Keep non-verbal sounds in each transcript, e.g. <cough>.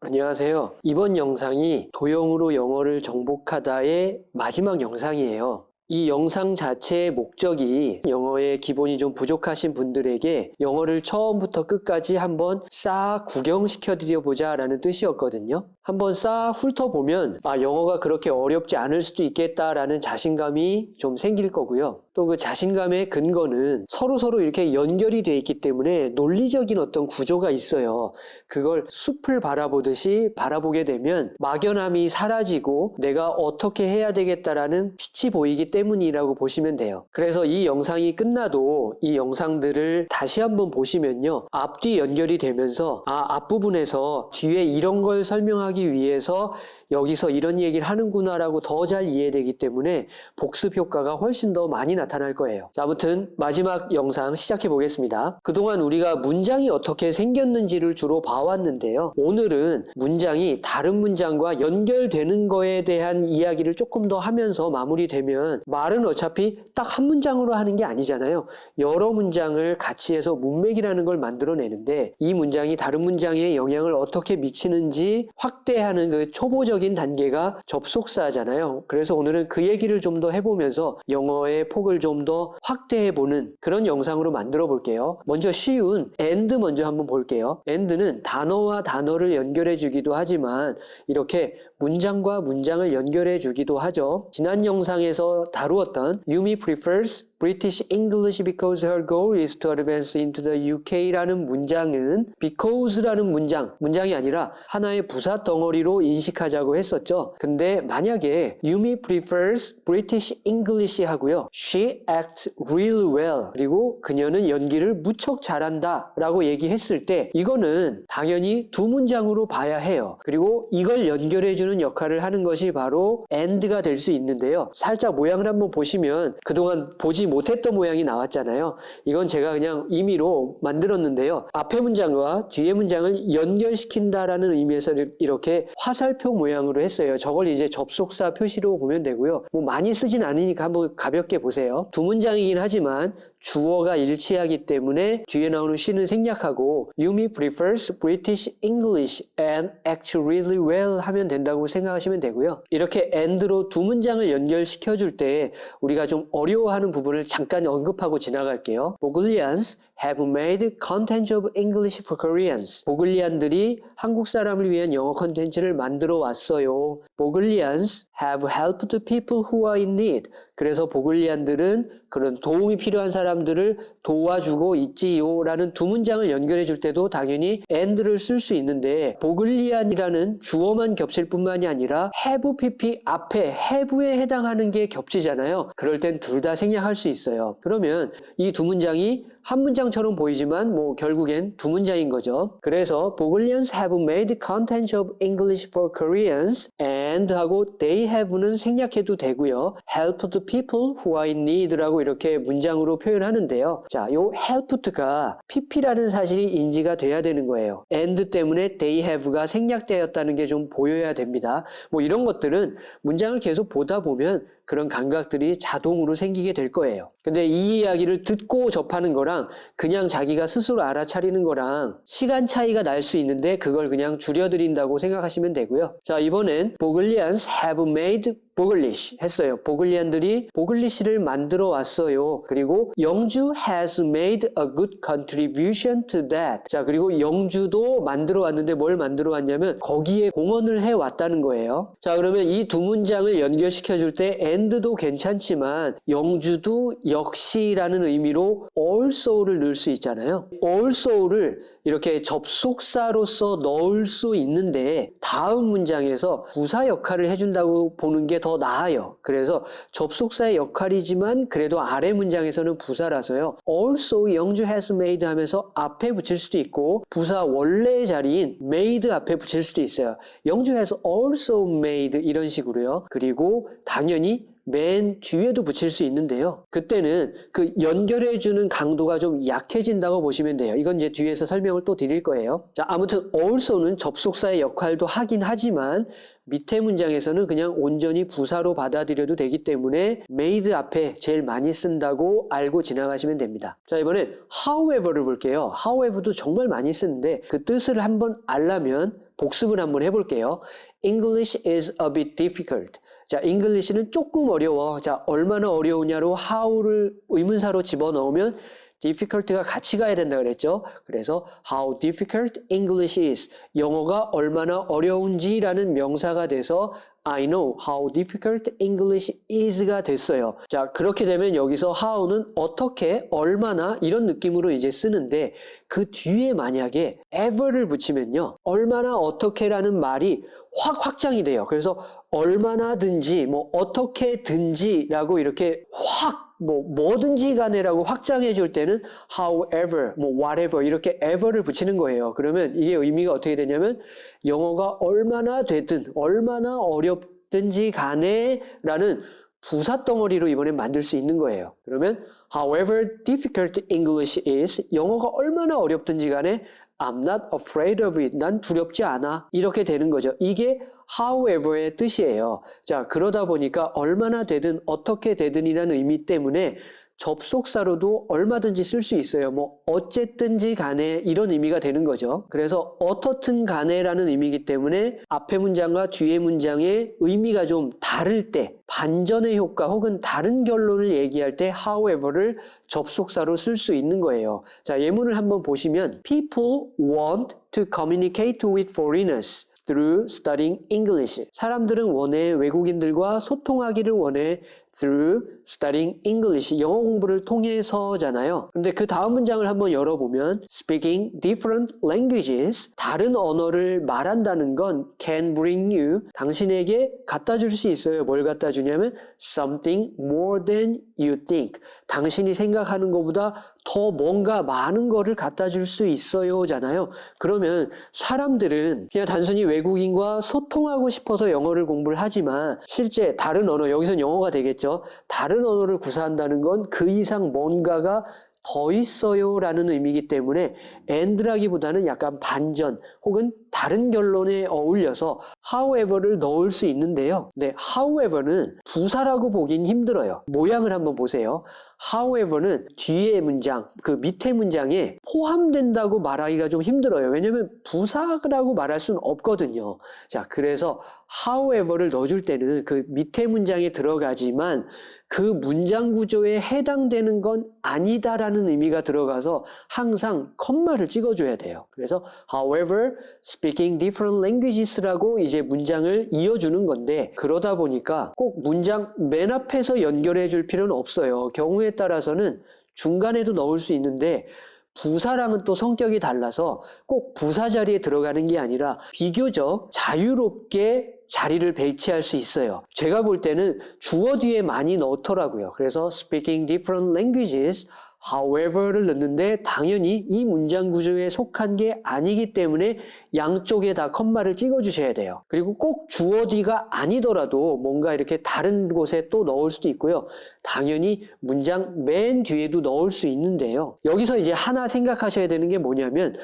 안녕하세요. 이번 영상이 도형으로 영어를 정복하다의 마지막 영상이에요. 이 영상 자체의 목적이 영어의 기본이 좀 부족하신 분들에게 영어를 처음부터 끝까지 한번 싹 구경시켜 드려 보자 라는 뜻이었거든요. 한번 싹 훑어보면 아 영어가 그렇게 어렵지 않을 수도 있겠다라는 자신감이 좀 생길 거고요. 또 그 자신감의 근거는 서로 서로 이렇게 연결이 돼 있기 때문에 논리적인 어떤 구조가 있어요. 그걸 숲을 바라보듯이 바라보게 되면 막연함이 사라지고 내가 어떻게 해야 되겠다라는 빛이 보이기 때문이라고 보시면 돼요. 그래서 이 영상이 끝나도 이 영상들을 다시 한번 보시면요. 앞뒤 연결이 되면서 아 앞부분에서 뒤에 이런 걸 설명하기 위해서 여기서 이런 얘기를 하는구나라고 더 잘 이해되기 때문에 복습 효과가 훨씬 더 많이 나타날 거예요. 자, 아무튼 마지막 영상 시작해 보겠습니다. 그동안 우리가 문장이 어떻게 생겼는지를 주로 봐왔는데요. 오늘은 문장이 다른 문장과 연결되는 거에 대한 이야기를 조금 더 하면서 마무리되면 말은 어차피 딱 한 문장으로 하는 게 아니잖아요. 여러 문장을 같이 해서 문맥이라는 걸 만들어내는데 이 문장이 다른 문장에 영향을 어떻게 미치는지 확대하는 그 초보적 본격적인 단계가 접속사잖아요. 그래서 오늘은 그 얘기를 좀 더 해보면서 영어의 폭을 좀 더 확대해보는 그런 영상으로 만들어 볼게요. 먼저 쉬운 and 먼저 한번 볼게요. and는 단어와 단어를 연결해 주기도 하지만 이렇게 문장과 문장을 연결해 주기도 하죠. 지난 영상에서 다루었던 Yumi prefers British English because her goal is to advance into the UK라는 문장은 because라는 문장, 문장이 아니라 하나의 부사 덩어리로 인식하자고 했었죠. 근데 만약에 Yumi prefers British English 하고요. She acts real well. 그리고 그녀는 연기를 무척 잘한다 라고 얘기했을 때 이거는 당연히 두 문장으로 봐야 해요. 그리고 이걸 연결해주는 역할을 하는 것이 바로 and가 될 수 있는데요. 살짝 모양을 한번 보시면 그동안 보지 못했던 모양이 나왔잖아요. 이건 제가 그냥 임의로 만들었는데요. 앞에 문장과 뒤에 문장을 연결시킨다라는 의미에서 이렇게 화살표 모양 으로 했어요. 저걸 이제 접속사 표시로 보면 되고요. 뭐 많이 쓰진 않으니까 한번 가볍게 보세요. 두 문장이긴 하지만 주어가 일치하기 때문에 뒤에 나오는 she는 생략하고 Yumi prefers British English and acts really well 하면 된다고 생각하시면 되고요. 이렇게 and로 두 문장을 연결시켜 줄 때 우리가 좀 어려워하는 부분을 잠깐 언급하고 지나갈게요. Bogolians have made content of English for Koreans. 보글리안들이 한국 사람을 위한 영어 컨텐츠를 만들어 왔어 있 어. 요. Bogolians have helped people who are in need. 그래서 보글리안들은 그런 도움이 필요한 사람들을 도와주고 있지요 라는 두 문장을 연결해 줄 때도 당연히 and를 쓸 수 있는데 보글리안이라는 주어만 겹칠 뿐만이 아니라 have pp 앞에 have에 해당하는 게 겹치잖아요. 그럴 땐 둘 다 생략할 수 있어요. 그러면 이 두 문장이 한 문장처럼 보이지만 뭐 결국엔 두 문장인 거죠. 그래서 Bogolians have made content of English for Koreans and 하고 they have는 생략해도 되고요. helped people who are in need라고 이렇게 문장으로 표현하는데요. 자, 요 helped가 pp라는 사실이 인지가 돼야 되는 거예요. and 때문에 they have가 생략되었다는 게 좀 보여야 됩니다. 뭐 이런 것들은 문장을 계속 보다 보면 그런 감각들이 자동으로 생기게 될 거예요. 근데 이 이야기를 듣고 접하는 거랑 그냥 자기가 스스로 알아차리는 거랑 시간 차이가 날 수 있는데 그걸 그냥 줄여드린다고 생각하시면 되고요. 자, 이번엔 보글리안스 have made 보글리시 했어요. 보글리안들이 보글리시를 만들어 왔어요. 그리고 영주 has made a good contribution to that. 자, 그리고 영주도 만들어 왔는데 뭘 만들어 왔냐면 거기에 공헌을 해 왔다는 거예요. 자, 그러면 이 두 문장을 연결시켜 줄 때 and도 괜찮지만 영주도 역시라는 의미로 also를 넣을 수 있잖아요. also를 이렇게 접속사로서 넣을 수 있는데 다음 문장에서 부사 역할을 해준다고 보는 게 더 나아요. 그래서 접속사의 역할이지만 그래도 아래 문장에서는 부사라서요. also 영주 has made 하면서 앞에 붙일 수도 있고 부사 원래의 자리인 made 앞에 붙일 수도 있어요. 영주 has also made 이런 식으로요. 그리고 당연히 맨 뒤에도 붙일 수 있는데요. 그때는 그 연결해주는 강도가 좀 약해진다고 보시면 돼요. 이건 이제 뒤에서 설명을 또 드릴 거예요. 자, 아무튼 also는 접속사의 역할도 하긴 하지만 밑에 문장에서는 그냥 온전히 부사로 받아들여도 되기 때문에 made 앞에 제일 많이 쓴다고 알고 지나가시면 됩니다. 자, 이번엔 however를 볼게요. however도 정말 많이 쓰는데 그 뜻을 한번 알라면 복습을 한번 해볼게요. English is a bit difficult. 자, English는 조금 어려워. 자, 얼마나 어려우냐로 how를 의문사로 집어넣으면 difficult가 같이 가야 된다 그랬죠. 그래서 how difficult English is. 영어가 얼마나 어려운지라는 명사가 돼서 I know how difficult English is가 됐어요. 자, 그렇게 되면 여기서 how는 어떻게, 얼마나 이런 느낌으로 이제 쓰는데 그 뒤에 만약에 ever를 붙이면요. 얼마나 어떻게라는 말이 확 확장이 돼요. 그래서 얼마나든지 뭐 어떻게든지라고 이렇게 확 뭐 뭐든지 간에라고 확장해 줄 때는 however 뭐 whatever 이렇게 ever를 붙이는 거예요. 그러면 이게 의미가 어떻게 되냐면 영어가 얼마나 되든 얼마나 어렵든지 간에 라는 부사 덩어리로 이번엔 만들 수 있는 거예요. 그러면 however difficult English is 영어가 얼마나 어렵든지 간에 I'm not afraid of it. 난 두렵지 않아. 이렇게 되는 거죠. 이게 however의 뜻이에요. 자, 그러다 보니까 얼마나 되든 어떻게 되든이라는 의미 때문에 접속사로도 얼마든지 쓸 수 있어요. 뭐 어쨌든지 간에 이런 의미가 되는 거죠. 그래서 어떻든 간에라는 의미이기 때문에 앞에 문장과 뒤에 문장의 의미가 좀 다를 때 반전의 효과 혹은 다른 결론을 얘기할 때 however를 접속사로 쓸 수 있는 거예요. 자, 예문을 한번 보시면 people want to communicate with foreigners. through studying English. 사람들은 원해 외국인들과 소통하기를 원해 through studying English. 영어 공부를 통해서잖아요. 근데 그 다음 문장을 한번 열어보면 speaking different languages. 다른 언어를 말한다는 건 can bring you. 당신에게 갖다 줄 수 있어요. 뭘 갖다 주냐면 something more than you think. 당신이 생각하는 것보다 더 뭔가 많은 거를 갖다 줄 수 있어요잖아요. 그러면 사람들은 그냥 단순히 외국인과 소통하고 싶어서 영어를 공부를 하지만 실제 다른 언어, 여기선 영어가 되겠죠. 다른 언어를 구사한다는 건 그 이상 뭔가가 더 있어요 라는 의미이기 때문에 and라기보다는 약간 반전 혹은 다른 결론에 어울려서 however를 넣을 수 있는데요. 네, however는 부사라고 보긴 힘들어요. 모양을 한번 보세요. However는 뒤에 문장, 그 밑에 문장에 포함된다고 말하기가 좀 힘들어요. 왜냐면 부사라고 말할 수는 없거든요. 자, 그래서 however를 넣어줄 때는 그 밑에 문장에 들어가지만 그 문장 구조에 해당되는 건 아니다라는 의미가 들어가서 항상 컴마를 찍어줘야 돼요. 그래서 however, speaking different languages라고 이제 문장을 이어주는 건데 그러다 보니까 꼭 문장 맨 앞에서 연결해 줄 필요는 없어요. 경우에 따라서는 중간에도 넣을 수 있는데 부사랑은 또 성격이 달라서 꼭 부사 자리에 들어가는 게 아니라 비교적 자유롭게 자리를 배치할 수 있어요. 제가 볼 때는 주어 뒤에 많이 넣더라고요. 그래서 speaking different languages however를 넣는데 당연히 이 문장 구조에 속한 게 아니기 때문에 양쪽에 다 컴마를 찍어 주셔야 돼요. 그리고 꼭 주어 뒤가 아니더라도 뭔가 이렇게 다른 곳에 또 넣을 수도 있고요. 당연히 문장 맨 뒤에도 넣을 수 있는데요. 여기서 이제 하나 생각하셔야 되는 게 뭐냐면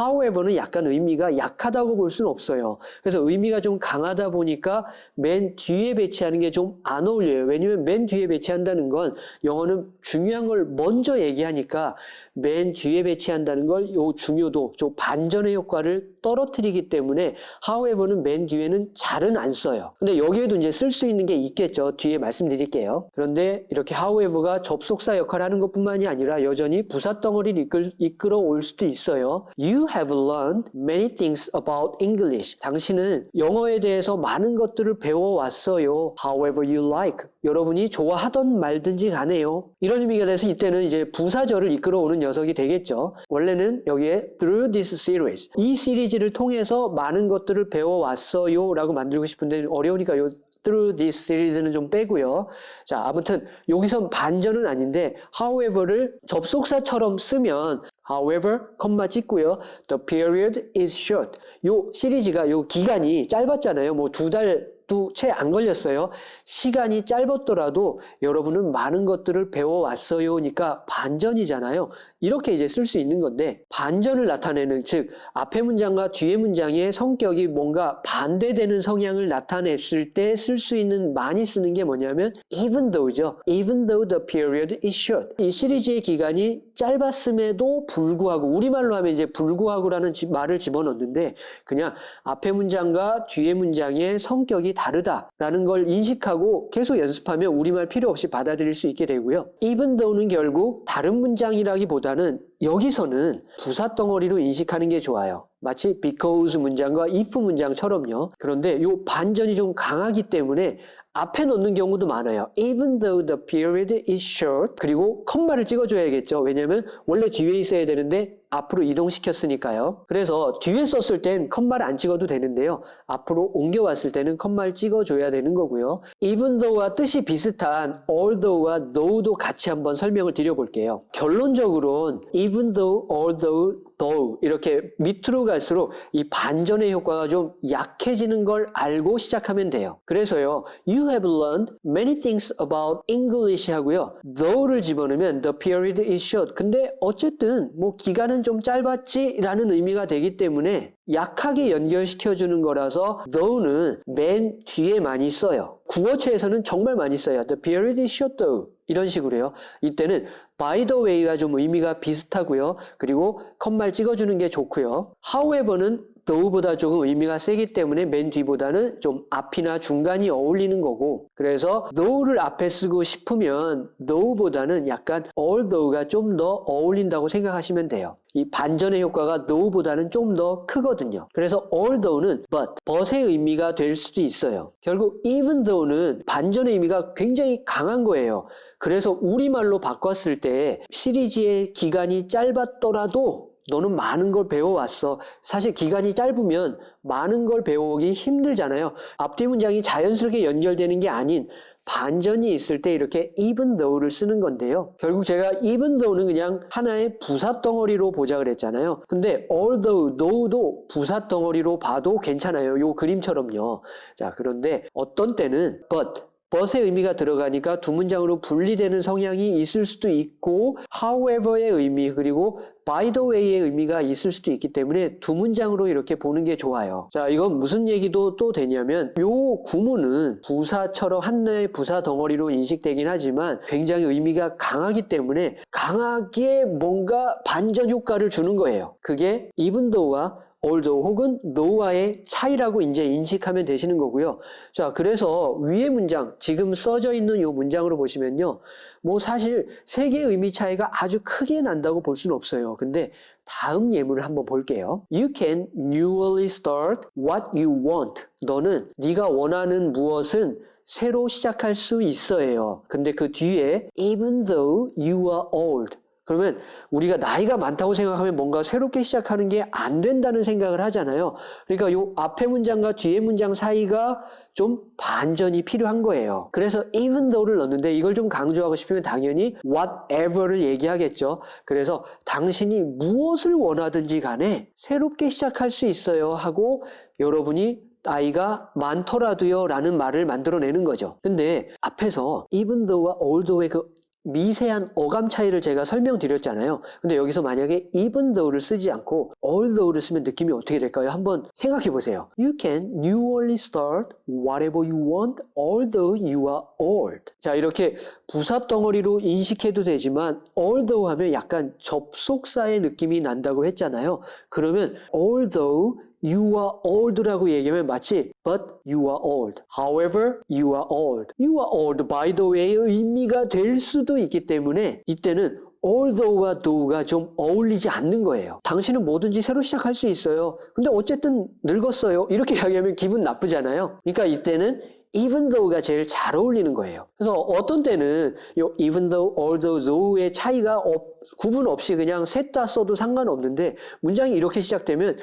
however는 약간 의미가 약하다고 볼 수는 없어요. 그래서 의미가 좀 강하다 보니까 맨 뒤에 배치하는 게 좀 안 어울려요. 왜냐면 맨 뒤에 배치한다는 건 영어는 중요한 걸 먼저 얘기하니까 맨 뒤에 배치한다는 걸 요 중요도, 좀 반전의 효과를 떨어뜨리기 때문에 however는 맨 뒤에는 잘은 안 써요. 근데 여기에도 이제 쓸 수 있는 게 있겠죠. 뒤에 말씀드릴게요. 그런데 이렇게 however가 접속사 역할을 하는 것뿐만이 아니라 여전히 부사 덩어리를 이끌, 이끌어 올 수도 있어요. You have learned many things about English. 당신은 영어에 대해서 많은 것들을 배워왔어요. However you like. 여러분이 좋아하던 말든지 가네요. 이런 의미가 돼서 이때는 이제 부사절을 이끌어 오는 녀석이 되겠죠. 원래는 여기에 through this series. 이 시리즈를 통해서 많은 것들을 배워왔어요. 라고 만들고 싶은데 어려우니까 요 through this series는 좀 빼고요. 자, 아무튼 여기선 반전은 아닌데 however를 접속사처럼 쓰면 however, 컴마 찍고요. The period is short. 요 시리즈가 요 기간이 짧았잖아요. 뭐 두달도 채안 걸렸어요. 시간이 짧았더라도 여러분은 많은 것들을 배워왔어요니까 반전이잖아요. 이렇게 이제 쓸 수 있는 건데 반전을 나타내는 즉 앞에 문장과 뒤에 문장의 성격이 뭔가 반대되는 성향을 나타냈을 때 쓸 수 있는 많이 쓰는 게 뭐냐면 even though죠. even though the period is short. 이 시리즈의 기간이 짧았음에도 불구하고 우리말로 하면 이제 불구하고라는 지- 말을 집어넣는데 그냥 앞에 문장과 뒤에 문장의 성격이 다르다라는 걸 인식하고 계속 연습하면 우리말 필요 없이 받아들일 수 있게 되고요. even though는 결국 다른 문장이라기보다는 여기서는 부사 덩어리로 인식하는 게 좋아요. 마치 because 문장과 if 문장처럼요. 그런데 이 반전이 좀 강하기 때문에 앞에 넣는 경우도 많아요. Even though the period is short. 그리고 컴마를 찍어줘야겠죠. 왜냐면 원래 뒤에 있어야 되는데 앞으로 이동시켰으니까요. 그래서 뒤에 썼을 땐 컴마를 안 찍어도 되는데요. 앞으로 옮겨왔을 때는 컴마를 찍어줘야 되는 거고요. Even though와 뜻이 비슷한 although와 though도 같이 한번 설명을 드려볼게요. 결론적으로는 even though, although, though 이렇게 밑으로 갈수록 이 반전의 효과가 좀 약해지는 걸 알고 시작하면 돼요. 그래서요, you have learned many things about English 하고요, though를 집어넣으면 the period is short. 근데 어쨌든 뭐 기간은 좀 짧았지 라는 의미가 되기 때문에 약하게 연결시켜주는 거라서 though는 맨 뒤에 많이 써요. 구어체에서는 정말 많이 써요. The period is short though. 이런 식으로요. 이때는 by the way가 좀 의미가 비슷하고요. 그리고 컴말 찍어주는 게 좋고요. however는 though보다 조금 의미가 세기 때문에 맨 뒤보다는 좀 앞이나 중간이 어울리는 거고 그래서 though를 앞에 쓰고 싶으면 though보다는 약간 although가 좀 더 어울린다고 생각하시면 돼요. 이 반전의 효과가 though보다는 좀 더 크거든요. 그래서 although는 but, but의 의미가 될 수도 있어요. 결국 even though는 반전의 의미가 굉장히 강한 거예요. 그래서 우리말로 바꿨을 때 시리즈의 기간이 짧았더라도 너는 많은 걸 배워왔어. 사실 기간이 짧으면 많은 걸 배워오기 힘들잖아요. 앞뒤 문장이 자연스럽게 연결되는 게 아닌 반전이 있을 때 이렇게 even though를 쓰는 건데요. 결국 제가 even though는 그냥 하나의 부사 덩어리로 보자 그랬잖아요. 근데 although, though도 부사 덩어리로 봐도 괜찮아요. 요 그림처럼요. 자, 그런데 어떤 때는 but, but의 의미가 들어가니까 두 문장으로 분리되는 성향이 있을 수도 있고 however의 의미 그리고 by the way의 의미가 있을 수도 있기 때문에 두 문장으로 이렇게 보는 게 좋아요. 자, 이건 무슨 얘기도 또 되냐면 요 구문은 부사처럼 하나의 부사 덩어리로 인식되긴 하지만 굉장히 의미가 강하기 때문에 강하게 뭔가 반전 효과를 주는 거예요. 그게 even though와 although 혹은 no와의 차이라고 이제 인식하면 되시는 거고요. 자, 그래서 위의 문장, 지금 써져 있는 이 문장으로 보시면요. 뭐 사실 세 개의 의미 차이가 아주 크게 난다고 볼 수는 없어요. 근데 다음 예문을 한번 볼게요. You can newly start what you want. 너는 네가 원하는 무엇은 새로 시작할 수 있어요. 근데 그 뒤에 even though you are old. 그러면 우리가 나이가 많다고 생각하면 뭔가 새롭게 시작하는 게 안 된다는 생각을 하잖아요. 그러니까 요 앞에 문장과 뒤에 문장 사이가 좀 반전이 필요한 거예요. 그래서 even though를 넣는데 이걸 좀 강조하고 싶으면 당연히 whatever를 얘기하겠죠. 그래서 당신이 무엇을 원하든지 간에 새롭게 시작할 수 있어요 하고 여러분이 나이가 많더라도요 라는 말을 만들어내는 거죠. 근데 앞에서 even though와 although의 그 미세한 어감 차이를 제가 설명드렸잖아요. 근데 여기서 만약에 even though를 쓰지 않고 although를 쓰면 느낌이 어떻게 될까요? 한번 생각해 보세요. You can newly start whatever you want although you are old. 자, 이렇게 부사 덩어리로 인식해도 되지만 although 하면 약간 접속사의 느낌이 난다고 했잖아요. 그러면 although You are old라고 얘기하면 마치 but you are old. However, you are old. You are old by the way의 의미가 될 수도 있기 때문에 이때는 although와 though가 좀 어울리지 않는 거예요. 당신은 뭐든지 새로 시작할 수 있어요. 근데 어쨌든 늙었어요. 이렇게 <laughs> 이야기하면 기분 나쁘잖아요. 그러니까 이때는 even though가 제일 잘 어울리는 거예요. 그래서 어떤 때는 요 even though, although, though의 차이가 없, 구분 없이 그냥 셋 다 써도 상관없는데 문장이 이렇게 시작되면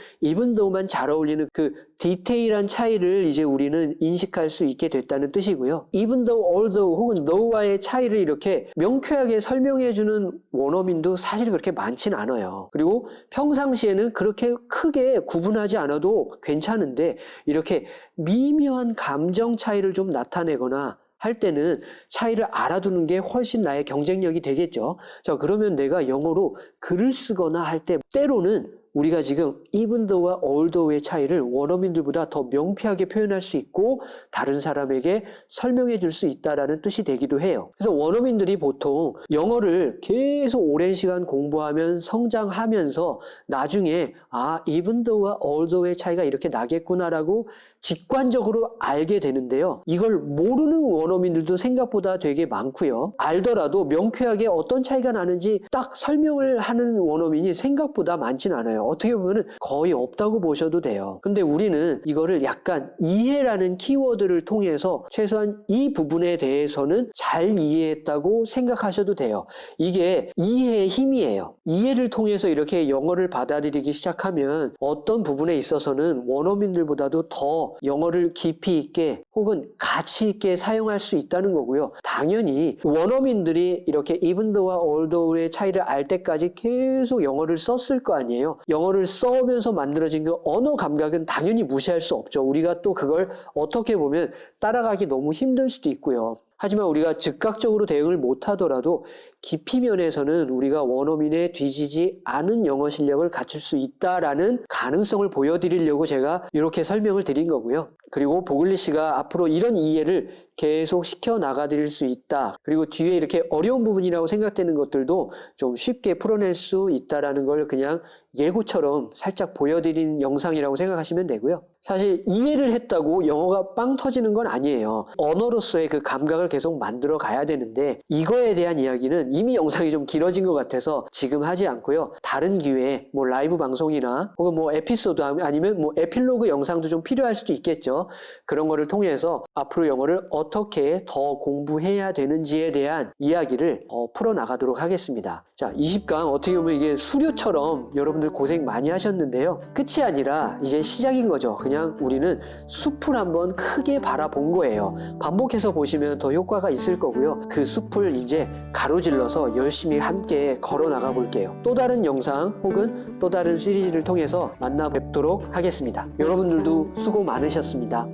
though만 잘 어울리는 그 디테일한 차이를 이제 우리는 인식할 수 있게 됐다는 뜻이고요. though, although 혹은 though와의 차이를 이렇게 명쾌하게 설명해주는 원어민도 사실 그렇게 많진 않아요. 그리고 평상시에는 그렇게 크게 구분하지 않아도 괜찮은데 이렇게 미묘한 감정 차이를 좀 나타내거나 할 때는 차이를 알아두는 게 훨씬 나의 경쟁력이 되겠죠. 자, 그러면 내가 영어로 글을 쓰거나 할 때 때로는 우리가 지금 though와 although의 차이를 원어민들보다 더 명쾌하게 표현할 수 있고 다른 사람에게 설명해 줄 수 있다라는 뜻이 되기도 해요. 그래서 원어민들이 보통 영어를 계속 오랜 시간 공부하면 성장하면서 나중에 아 though와 although의 차이가 이렇게 나겠구나라고 직관적으로 알게 되는데요. 이걸 모르는 원어민들도 생각보다 되게 많고요. 알더라도 명쾌하게 어떤 차이가 나는지 딱 설명을 하는 원어민이 생각보다 많진 않아요. 어떻게 보면 거의 없다고 보셔도 돼요. 근데 우리는 이거를 약간 이해라는 키워드를 통해서 최소한 이 부분에 대해서는 잘 이해했다고 생각하셔도 돼요. 이게 이해의 힘이에요. 이해를 통해서 이렇게 영어를 받아들이기 시작하면 어떤 부분에 있어서는 원어민들보다도 더 영어를 깊이 있게 혹은 가치 있게 사용할 수 있다는 거고요. 당연히 원어민들이 이렇게 even though와 although의 차이를 알 때까지 계속 영어를 썼을 거 아니에요. 영어를 써오면서 만들어진 그 언어 감각은 당연히 무시할 수 없죠. 우리가 또 그걸 어떻게 보면 따라가기 너무 힘들 수도 있고요. 하지만 우리가 즉각적으로 대응을 못하더라도 깊이 면에서는 우리가 원어민에 뒤지지 않은 영어 실력을 갖출 수 있다라는 가능성을 보여드리려고 제가 이렇게 설명을 드린 거고요. 그리고 보글리 씨가 앞으로 이런 이해를 계속 시켜 나가 드릴 수 있다. 그리고 뒤에 이렇게 어려운 부분이라고 생각되는 것들도 좀 쉽게 풀어낼 수 있다라는 걸 그냥 예고처럼 살짝 보여드린 영상이라고 생각하시면 되고요. 사실 이해를 했다고 영어가 빵 터지는 건 아니에요. 언어로서의 그 감각을 계속 만들어 가야 되는데 이거에 대한 이야기는 이미 영상이 좀 길어진 것 같아서 지금 하지 않고요. 다른 기회에 뭐 라이브 방송이나 혹은 뭐 에피소드 아니면 뭐 에필로그 영상도 좀 필요할 수도 있겠죠. 그런 거를 통해서 앞으로 영어를 어떻게 더 공부해야 되는지에 대한 이야기를 더 풀어 나가도록 하겠습니다. 자, 20강 어떻게 보면 이게 수료처럼 여러분들 고생 많이 하셨는데요. 끝이 아니라 이제 시작인 거죠. 그냥 우리는 숲을 한번 크게 바라본 거예요. 반복해서 보시면 더 효과가 있을 거고요. 그 숲을 이제 가로질러서 열심히 함께 걸어 나가 볼게요. 또 다른 영상 혹은 또 다른 시리즈를 통해서 만나 뵙도록 하겠습니다. 여러분들도 수고 많으셨습니다.